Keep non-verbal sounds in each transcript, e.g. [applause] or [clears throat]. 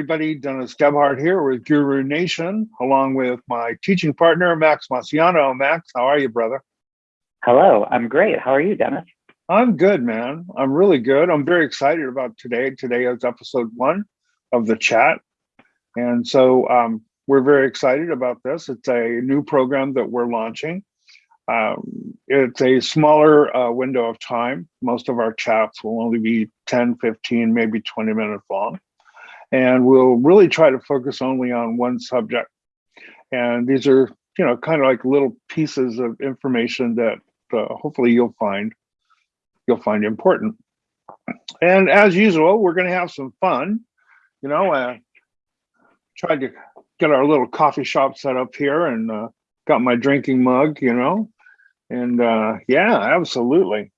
Everybody. Dennis Gebhardt here with Guru Nation, along with my teaching partner, Max Marciano. Max, how are you, brother? Hello, I'm great. How are you, Dennis? I'm good, man. I'm really good. I'm very excited about today. Today is episode one of the chat. And so um, we're very excited about this. It's a new program that we're launching. Um, it's a smaller uh, window of time. Most of our chats will only be 10, 15, maybe 20 minutes long and we'll really try to focus only on one subject. And these are, you know, kind of like little pieces of information that uh, hopefully you'll find you'll find important. And as usual, we're going to have some fun. You know, uh, tried to get our little coffee shop set up here and uh, got my drinking mug. You know, and uh, yeah, absolutely.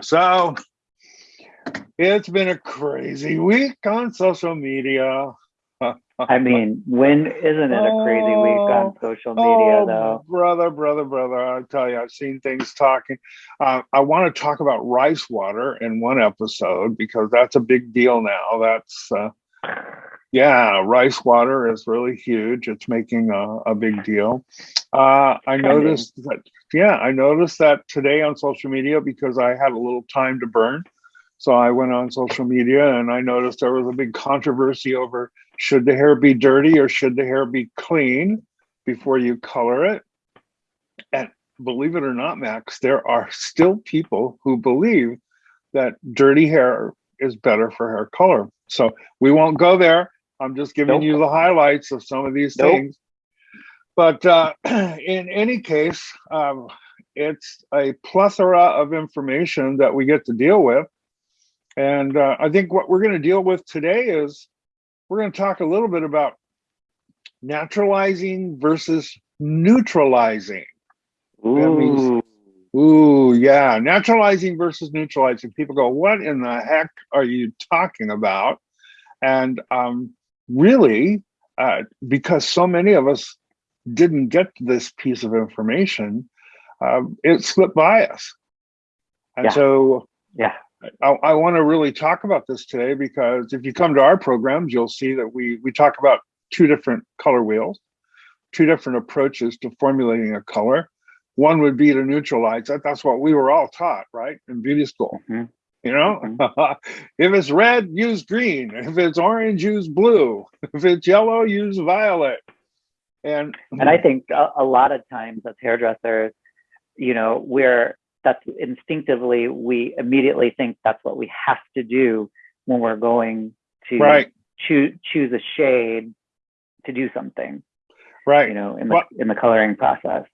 So it's been a crazy week on social media. [laughs] I mean, when isn't it a crazy week on oh, social media, oh, though? Brother, brother, brother, I tell you, I've seen things talking. Uh, I want to talk about rice water in one episode because that's a big deal now. That's, uh, yeah, rice water is really huge. It's making a, a big deal. Uh, I noticed that, yeah, I noticed that today on social media because I had a little time to burn. So I went on social media and I noticed there was a big controversy over should the hair be dirty or should the hair be clean before you color it. And believe it or not, Max, there are still people who believe that dirty hair is better for hair color. So we won't go there. I'm just giving nope. you the highlights of some of these nope. things. But uh, [clears throat] in any case, um, it's a plethora of information that we get to deal with. And uh, I think what we're going to deal with today is we're going to talk a little bit about naturalizing versus neutralizing. Ooh. Means, ooh, yeah, naturalizing versus neutralizing. People go, what in the heck are you talking about? And um, really, uh, because so many of us didn't get this piece of information, uh, it slipped by us. And yeah. so yeah I, I want to really talk about this today because if you come to our programs, you'll see that we we talk about two different color wheels, two different approaches to formulating a color. One would be to neutralize that. That's what we were all taught, right, in beauty school. Mm -hmm. You know, mm -hmm. [laughs] if it's red, use green. If it's orange, use blue. [laughs] If it's yellow, use violet. And and I think a, a lot of times as hairdressers, you know, we're that's instinctively we immediately think that's what we have to do when we're going to right. choose choose a shade to do something right. you know in the well, in the coloring process.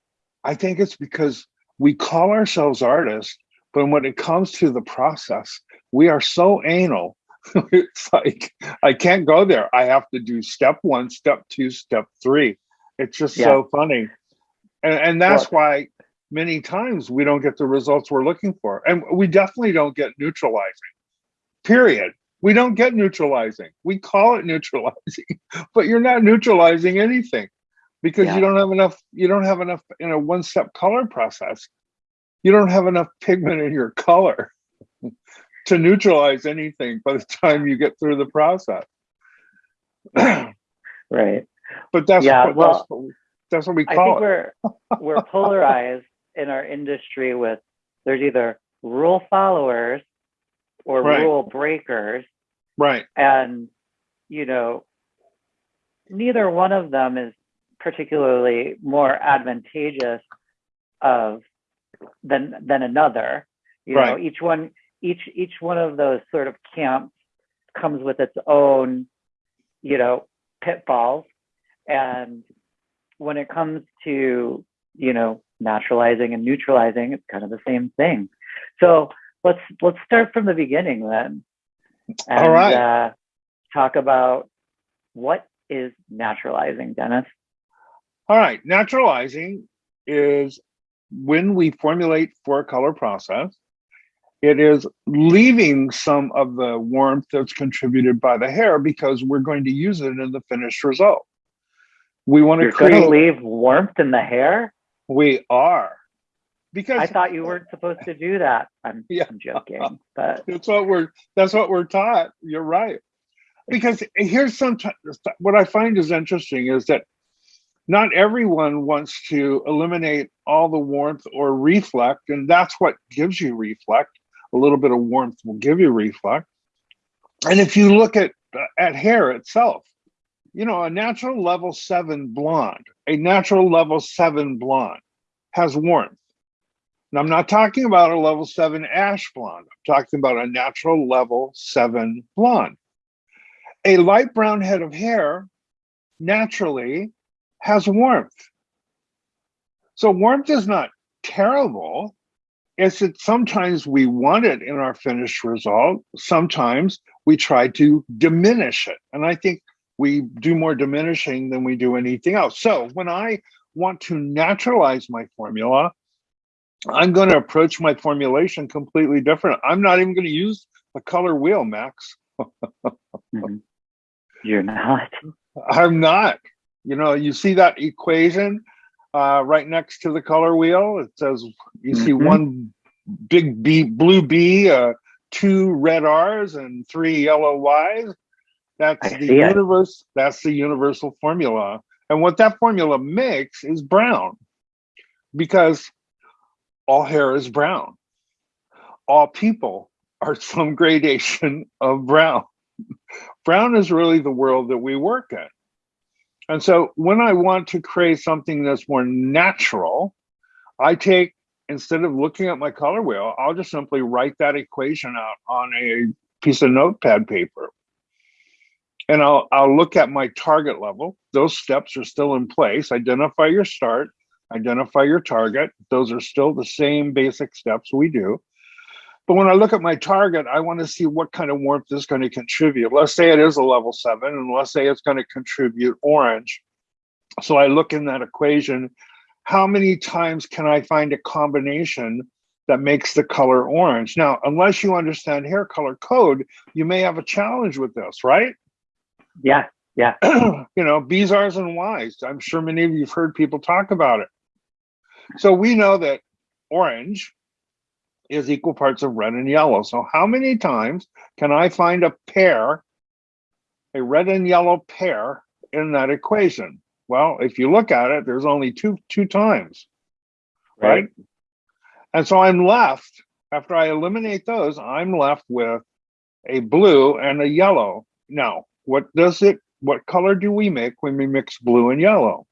I think it's because we call ourselves artists but when it comes to the process we are so anal. [laughs] It's like i can't go there. I have to do step one step two step three. It's just yeah. so funny. And, and that's well, why many times we don't get the results we're looking for. And we definitely don't get neutralizing, period. We don't get neutralizing. We call it [laughs] neutralizing, but you're not neutralizing anything because yeah. you don't have enough, you don't have enough in a one step color process. You don't have enough pigment in your color [laughs] to neutralize anything by the time you get through the process. [clears throat] right. But that's, yeah, what, well, that's, what, that's what we call I think it. We're, we're [laughs] polarized in our industry with there's either rule followers or right. rule breakers. Right. And, you know, neither one of them is particularly more advantageous of than than another. You right. know, each one each each one of those sort of camps comes with its own, you know, pitfalls. And when it comes to, you know, naturalizing and neutralizing, it's kind of the same thing. So let's let's start from the beginning then. And, All right. Uh, talk about what is naturalizing, Dennis. All right, naturalizing is when we formulate for a color process, it is leaving some of the warmth that's contributed by the hair because we're going to use it in the finished result. We want to You're create- to leave warmth in the hair? We are. because I thought you weren't supposed to do that. I'm, [laughs] Yeah. I'm joking, but that's what we're that's what we're taught. You're right. Because here's sometimes what I find is interesting is that not everyone wants to eliminate all the warmth or reflect, and that's what gives you reflect. A little bit of warmth will give you reflect. And if you look at at hair itself, you know, a natural level seven blonde, a natural level seven blonde has warmth. And I'm not talking about a level seven ash blonde. I'm talking about a natural level seven blonde. A light brown head of hair naturally has warmth. So warmth is not terrible. It's that sometimes we want it in our finished result. Sometimes we try to diminish it. And I think we do more diminishing than we do anything else. So when I want to naturalize my formula, I'm going to approach my formulation completely different. I'm not even going to use the color wheel, Max. mhm. you're not. I'm not. You know, you see that equation uh, right next to the color wheel. It says you see Mhm. one big B, blue B, uh, two red R's, and three yellow Y's. That's I the see it. universe. That's the universal formula. And what that formula makes is brown, because all hair is brown. All people are [laughs] some gradation of brown. Brown is really the world that we work in. And so when I want to create something that's more natural, I take, instead of looking at my color wheel, I'll just simply write that equation out on a piece of notepad paper. And I'll, I'll look at my target level. Those steps are still in place. Identify your start, identify your target. Those are still the same basic steps we do. But when I look at my target, I want to see what kind of warmth is going to contribute. Let's say it is a level seven, and let's say it's going to contribute orange. So I look in that equation, how many times can I find a combination that makes the color orange? Now, unless you understand hair color code, you may have a challenge with this, right? Yeah, yeah. [clears throat] you know, B's, R's, and Y's. I'm sure many of you have heard people talk about it. So we know that orange is equal parts of red and yellow. So how many times can I find a pair, a red and yellow pair in that equation? Well, if you look at it, there's only two two times, right? And so I'm left, after I eliminate those, I'm left with a blue and a yellow. Now, what does it, what color do we make when we mix blue and yellow?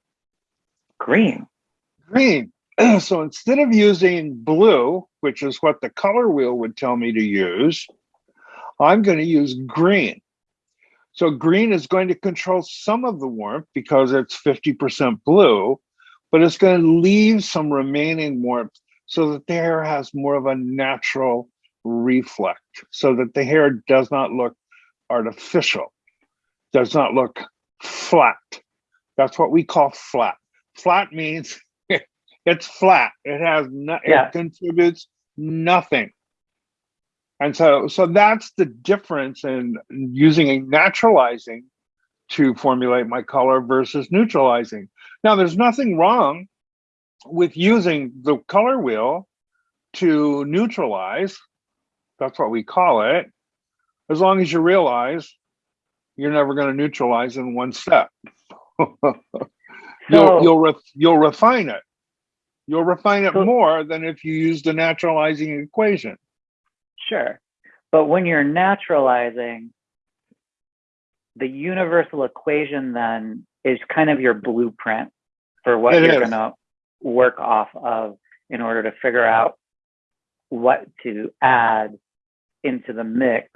Green. Green. [clears throat] So instead of using blue, which is what the color wheel would tell me to use, I'm going to use green. So green is going to control some of the warmth because it's 50% blue, but it's going to leave some remaining warmth so that the hair has more of a natural reflect, so that the hair does not look artificial, does not look flat. That's what we call flat. Flat means [laughs] it's flat. It has no, Yeah. it contributes nothing. And so, so that's the difference in using a naturalizing to formulate my color versus neutralizing. Now, there's nothing wrong with using the color wheel to neutralize. That's what we call it. As long as you realize you're never going to neutralize in one step. [laughs] you'll So- you'll ref, you'll refine it. You'll refine it So- more than if you use the naturalizing equation. Sure. But when you're naturalizing, the universal equation then is kind of your blueprint for what It you're going to work off of in order to figure out what to add into the mix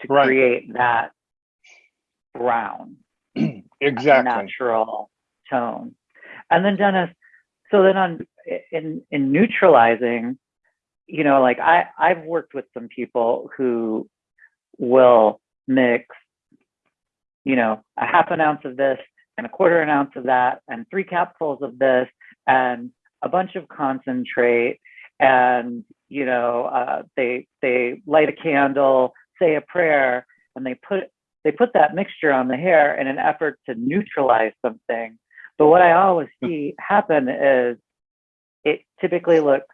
to Right. create that brown [clears throat] Exactly. natural tone. And then Dennis, so then on in in neutralizing, you know, like I I've worked with some people who will mix, you know, a half an ounce of this and a quarter an ounce of that and three capfuls of this and a bunch of concentrate and you know uh, they they light a candle say a prayer and they put they put that mixture on the hair in an effort to neutralize something. But what I always hmm. see happen is it typically looks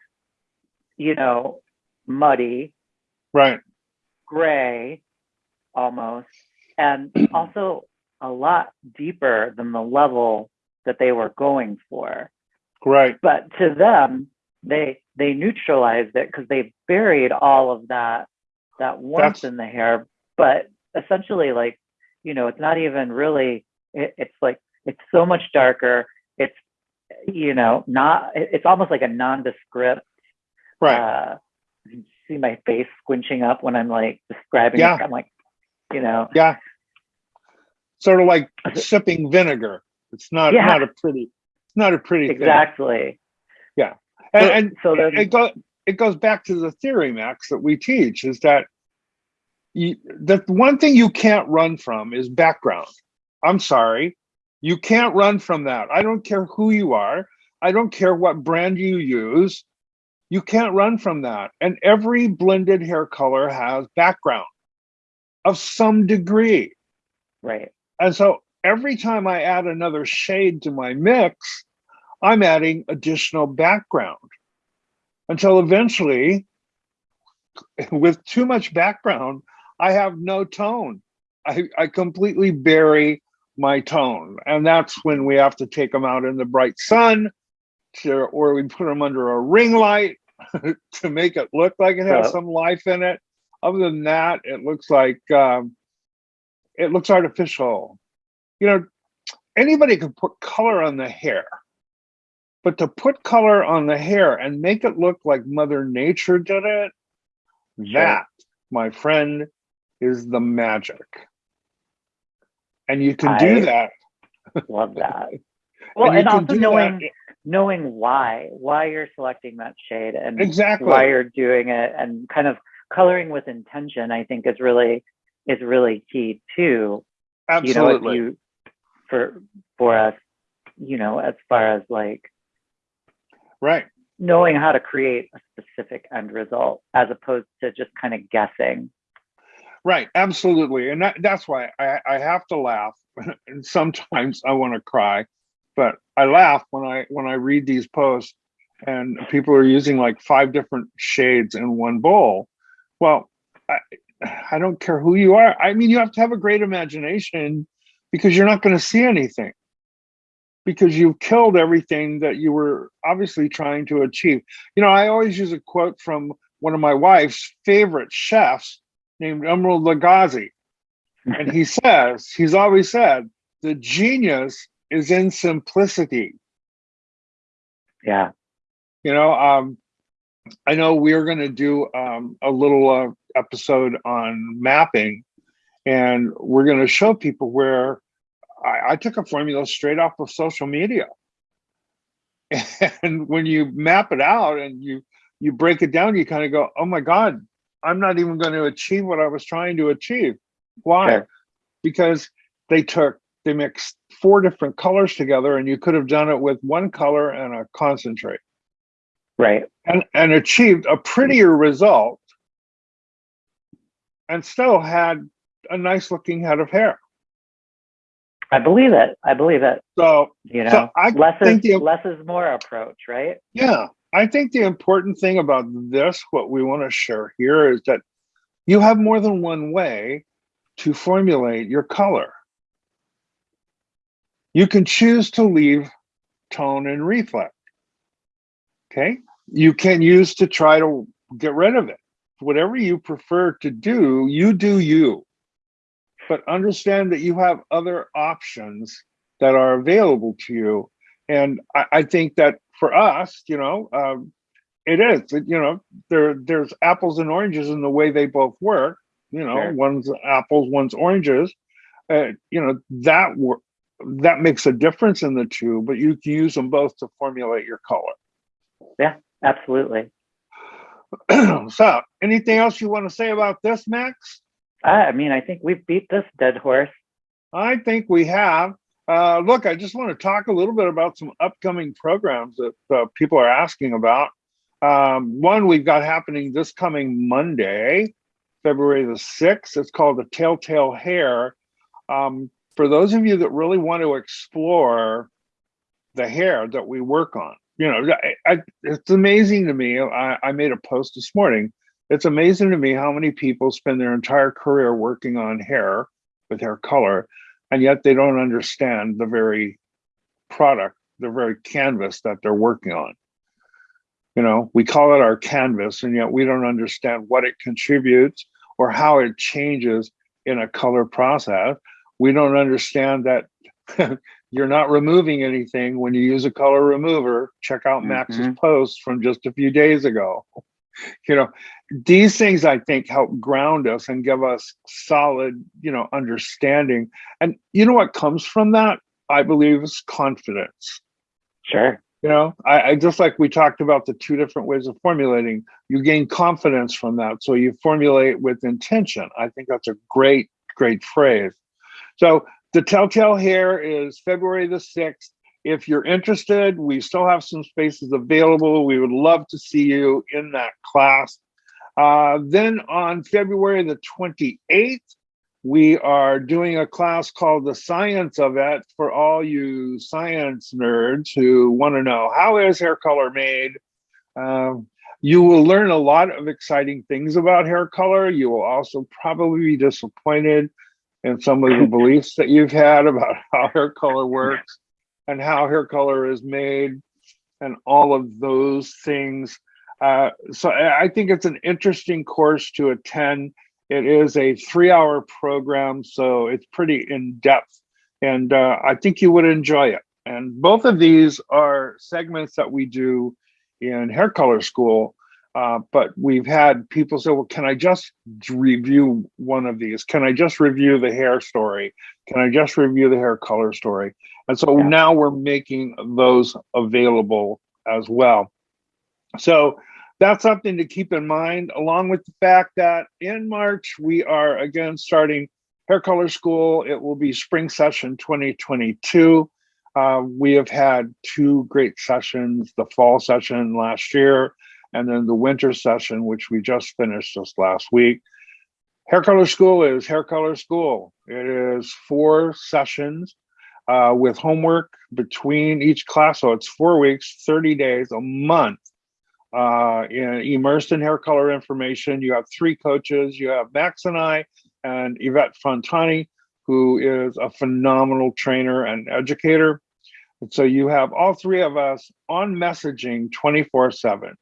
you know, muddy, right, gray, almost, and [clears throat] also a lot deeper than the level that they were going for. right, But to them, they they neutralized it because they buried all of that that warmth That's- in the hair. But essentially, like you know, it's not even really. It, it's like it's so much darker. It's you know not. it- It's almost like a nondescript. right. Uh, you see my face squinching up when I'm like describing Yeah. it. I'm like, you know, Yeah. Sort of like [laughs] sipping vinegar. It's not Yeah. not a pretty it's not a pretty thing. exactly. And, So- and so it goes it goes back to the theory, Max, that we teach is that you, the one thing you can't run from is background. I'm sorry, you can't run from that. I don't care who you are. I don't care what brand you use. You can't run from that. And every blended hair color has background of some degree. Right. And so every time I add another shade to my mix, I'm adding additional background until eventually, [laughs] with too much background, I have no tone. I, I completely bury my tone. And that's when we have to take them out in the bright sun to, or we put them under a ring light [laughs] to make it look like it has So- some life in it. Other than that, it looks like um, it looks artificial. You know, anybody can put color on the hair, but to put color on the hair and make it look like Mother Nature did it, that, my friend, is the magic. And you can do that. Love that. [laughs] Well, you and, also do that- knowing knowing why why you're selecting that shade and exactly. why you're doing it and kind of coloring with intention i think is really is really key too you know Absolutely. you for for us you know as far as like right. knowing how to create a specific end result as opposed to just kind of guessing Right, absolutely, and that, that's why I, I have to laugh, [laughs] and sometimes I want to cry, but I laugh when I when I read these posts, and people are using like five different shades in one bowl. Well, I, I don't care who you are. I mean, you have to have a great imagination because you're not going to see anything because you've killed everything that you were obviously trying to achieve. You know, I always use a quote from one of my wife's favorite chefs named Emeril Lagasse. And he [laughs] says, he's always said, the genius is in simplicity. yeah You know, um, I know we're going to do um, a little uh, episode on mapping, and we're going to show people where I, I took a formula straight off of social media. [laughs] And when you map it out and you you break it down, you kind of go, "Oh my God, I'm not even going to achieve what I was trying to achieve." Why? Because they took they mixed four different colors together, and you could have done it with one color and a concentrate. Right. And, and achieved a prettier result and still had a nice looking head of hair. i believe it. I believe it. So, you know so I less think is the, less is more approach right? Yeah, I think the important thing about this, what we want to share here is that you have more than one way to formulate your color. You can choose to leave tone and reflect. Okay. You can use to try to get rid of it. Whatever you prefer to do, you do you. But understand that you have other options that are available to you. And I, I think that for us, you know, um, it is, you know, there there's apples and oranges in the way they both work. You know, Sure. one's apples, one's oranges. Uh, you know, that that makes a difference in the two, but you can use them both to formulate your color. Yeah, absolutely [clears throat] so, anything else you want to say about this, Max? I, I mean i think we've beat this dead horse I think we have. Uh, look, I just want to talk a little bit about some upcoming programs that uh, people are asking about. Um, one we've got happening this coming Monday, February the 6th. It's called the Telltale Hair. Um, for those of you that really want to explore the hair that we work on, you know, I, I, it's amazing to me. I, I made a post this morning. It's amazing to me how many people spend their entire career working on hair with hair color, and yet they don't understand the very product, the very canvas that they're working on. You know, we call it our canvas, and yet we don't understand what it contributes or how it changes in a color process. We don't understand that [laughs] you're not removing anything when you use a color remover. Check out Max's Mhm. post from just a few days ago. [laughs] You know, these things I think help ground us and give us solid, you know, understanding. And you know what comes from that? I believe is confidence. Sure. You know, I, I just like we talked about the two different ways of formulating, you gain confidence from that. So you formulate with intention. I think that's a great, great phrase. So the Telltale Hair is February the 6th. If you're interested, we still have some spaces available. We would love to see you in that class. Uh, then on February the 28th, we are doing a class called The Science of It for all you science nerds who want to know how is hair color made. Um, you will learn a lot of exciting things about hair color. You will also probably be disappointed in some of the [laughs] beliefs that you've had about [laughs] how hair color works and how hair color is made and all of those things. Uh, so I I think it's an interesting course to attend. It is a three hour program, so it's pretty in depth. And uh, I think you would enjoy it. And both of these are segments that we do in hair color school. Uh, but we've had people say, well, can I just review one of these? Can I just review the hair story? Can I just review the hair color story? And so Yeah. now we're making those available as well. So that's something to keep in mind, along with the fact that in March, we are again starting hair color school. It will be spring session 2022. Uh, we have had two great sessions, the fall session last year, and then the winter session, which we just finished just last week. Hair color school is hair color school. It is four sessions uh, with homework between each class. So it's four weeks, 30 days, a month uh, in, immersed in hair color information. You have three coaches. You have Max and I and Yvette Fontani, who is a phenomenal trainer and educator. And so you have all three of us on messaging 24 7.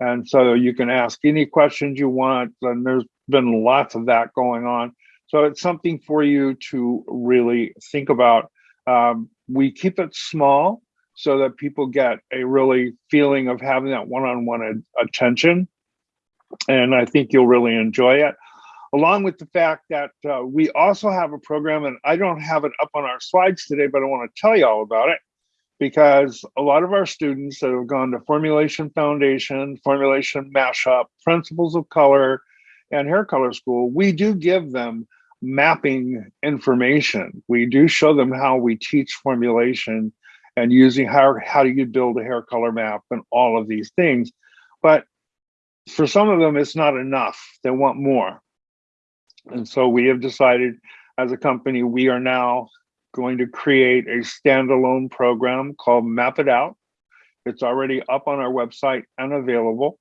And so you can ask any questions you want. And there's been lots of that going on. So it's something for you to really think about. Um, we keep it small so that people get a really feeling of having that one-on-one attention. And I think you'll really enjoy it. Along with the fact that uh, we also have a program, and I don't have it up on our slides today, but I want to tell you all about it because a lot of our students that have gone to Formulation Foundation, Formulation Mashup, Principles of Color, and Hair Color School, we do give them mapping information. We do show them how we teach formulation and using how, how do you build a hair color map and all of these things. But for some of them, it's not enough. They want more. And so we have decided as a company, we are now going to create a standalone program called Map It Out. It's already up on our website and available.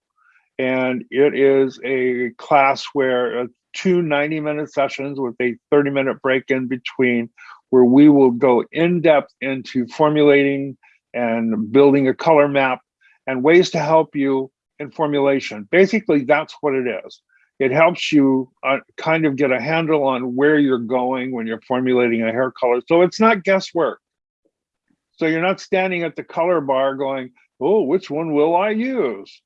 And it is a class where uh, two 90 minute sessions with a 30 minute break in between, where we will go in depth into formulating and building a color map and ways to help you in formulation. Basically, that's what it is. It helps you uh, kind of get a handle on where you're going when you're formulating a hair color. So it's not guesswork. So you're not standing at the color bar going, oh, which one will I use?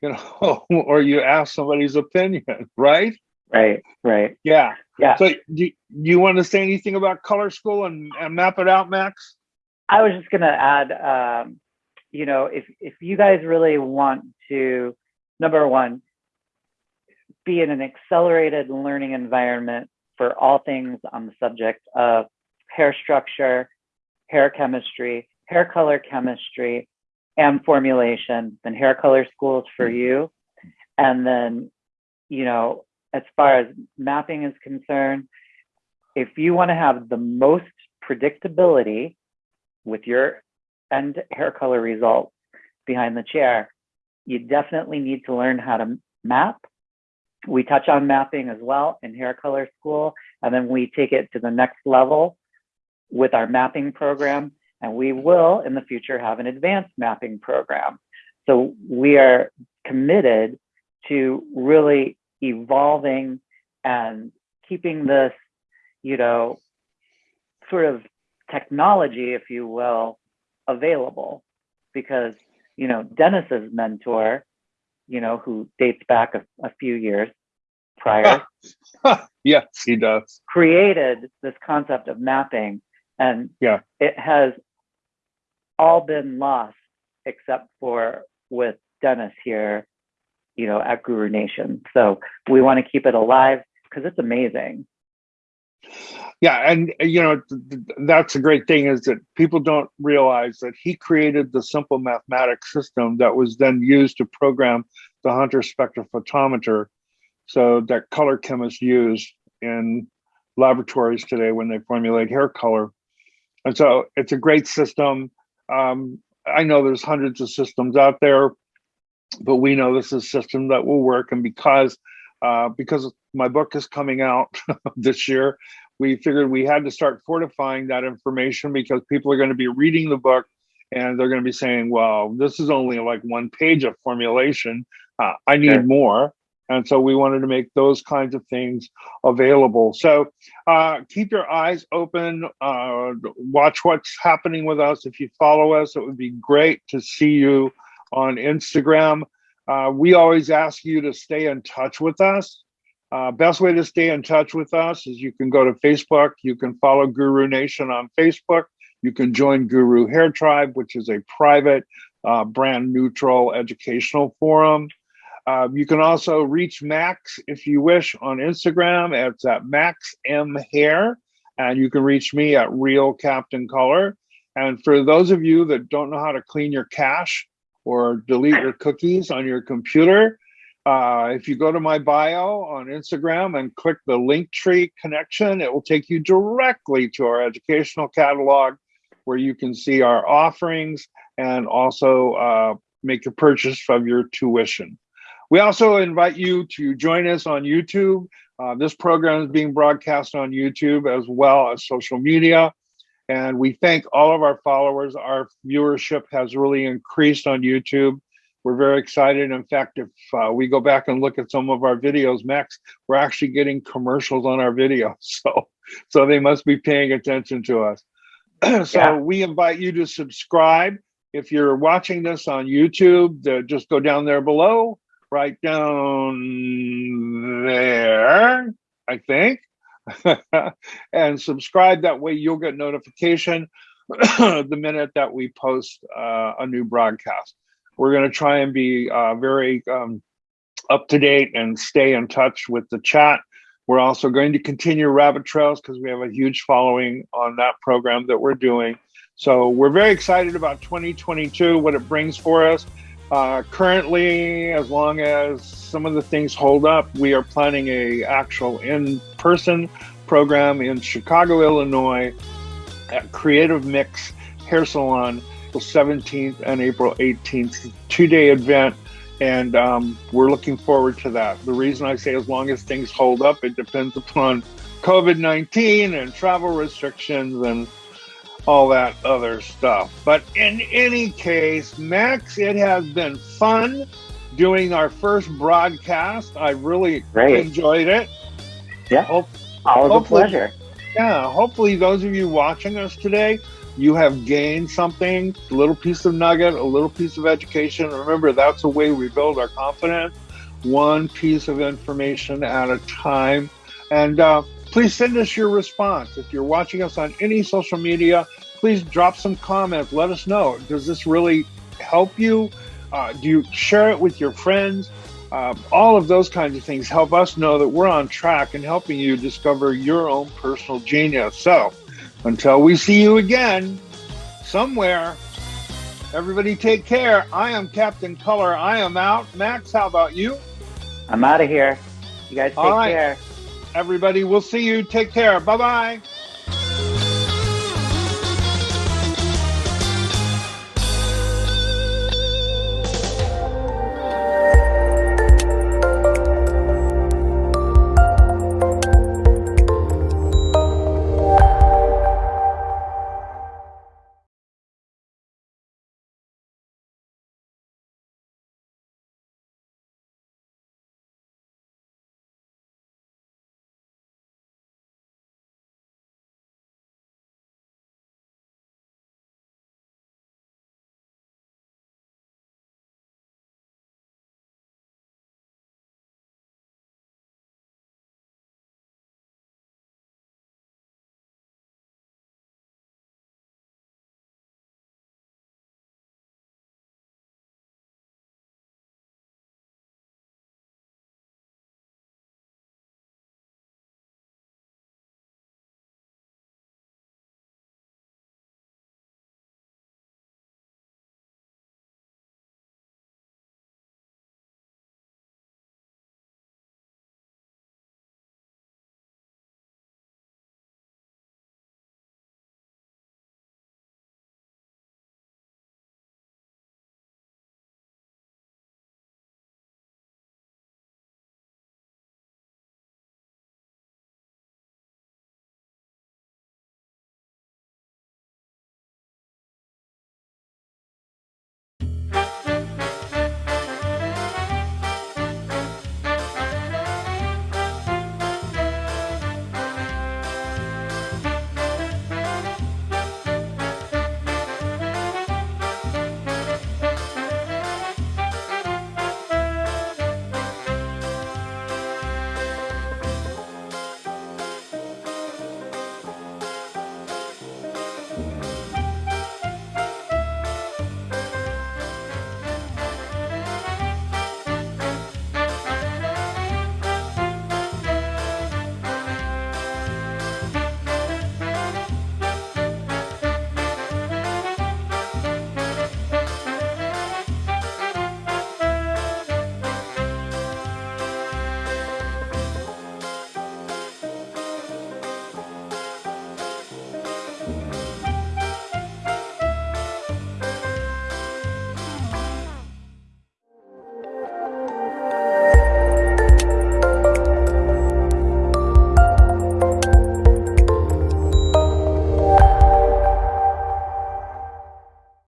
You know, [laughs] or you ask somebody's opinion, [laughs] right? Right. Right. Yeah. Yeah. So do you want to say anything about color school and, and map it out, Max? I was just gonna add, um, you know, if if you guys really want to, number one, be in an accelerated learning environment for all things on the subject of hair structure, hair chemistry, hair color chemistry, and formulation, then hair color schools for you. And then, you know, as far as mapping is concerned, if you want to have the most predictability with your end hair color results behind the chair, you definitely need to learn how to map. We touch on mapping as well in hair color school, and then we take it to the next level with our mapping program. And we will in the future have an advanced mapping program. So we are committed to really evolving and keeping this, you know, sort of technology, if you will, available because, you know, Dennis's mentor, you know, who dates back a, a few years prior. [laughs] yes, he does. Created this concept of mapping and yeah, it has all been lost except for with Dennis here, you know, at Guru Nation. So we want to keep it alive because it's amazing. Yeah, and you know that's a great thing is that people don't realize that he created the simple mathematics system that was then used to program the Hunter spectrophotometer, so that color chemists use in laboratories today when they formulate hair color. And so it's a great system. Um, I know there's hundreds of systems out there, but we know this is a system that will work. And because uh, because my book is coming out [laughs] this year, we figured we had to start fortifying that information because people are going to be reading the book and they're going to be saying, well, this is only like one page of formulation. Uh, I need sure. more. And so we wanted to make those kinds of things available. So uh, keep your eyes open, uh, watch what's happening with us. If you follow us, it would be great to see you on Instagram. Uh, we always ask you to stay in touch with us. Uh, best way to stay in touch with us is you can go to Facebook. You can follow Guru Nation on Facebook. You can join Guru Hair Tribe, which is a private, uh, brand neutral educational forum. Um, you can also reach Max if you wish on Instagram. It's at Max M Hair, and you can reach me at Real Captain Color. And for those of you that don't know how to clean your cache or delete your cookies on your computer, uh, if you go to my bio on Instagram and click the Linktree connection, it will take you directly to our educational catalog where you can see our offerings and also uh, make a purchase of your tuition. We also invite you to join us on YouTube. Uh, this program is being broadcast on YouTube as well as social media. And we thank all of our followers. Our viewership has really increased on YouTube. We're very excited. In fact, if uh, we go back and look at some of our videos, Max, we're actually getting commercials on our videos. [laughs] So, so they must be paying attention to us. [clears throat] so yeah. we invite you to subscribe. If you're watching this on YouTube, just go down there below right down there, I think, [laughs] and subscribe. That way you'll get notification [clears throat] the minute that we post uh, a new broadcast. We're going to try and be uh, very um, up to date and stay in touch with the chat. We're also going to continue Rabbit Trails because we have a huge following on that program that we're doing. So we're very excited about 2022, what it brings for us. Uh, currently, as long as some of the things hold up, we are planning a actual in-person program in Chicago, Illinois, at Creative Mix Hair Salon, April 17th and April 18th, two-day event, and um, we're looking forward to that. The reason I say as long as things hold up, it depends upon COVID-19 and travel restrictions and all that other stuff. But in any case, Max, it has been fun doing our first broadcast. I really Great. enjoyed it. Yeah. Hope, All a pleasure. Yeah. Hopefully, those of you watching us today, you have gained something, a little piece of nugget, a little piece of education. Remember, that's the way we build our confidence, one piece of information at a time. And uh, Please send us your response. If you're watching us on any social media, please drop some comments. Let us know. Does this really help you? Uh, do you share it with your friends? Uh, all of those kinds of things help us know that we're on track and helping you discover your own personal genius. So until we see you again somewhere, everybody take care. I am Captain Color. I am out. Max, how about you? I'm out of here. You guys take care everybody. We'll see you. Take care. Bye bye.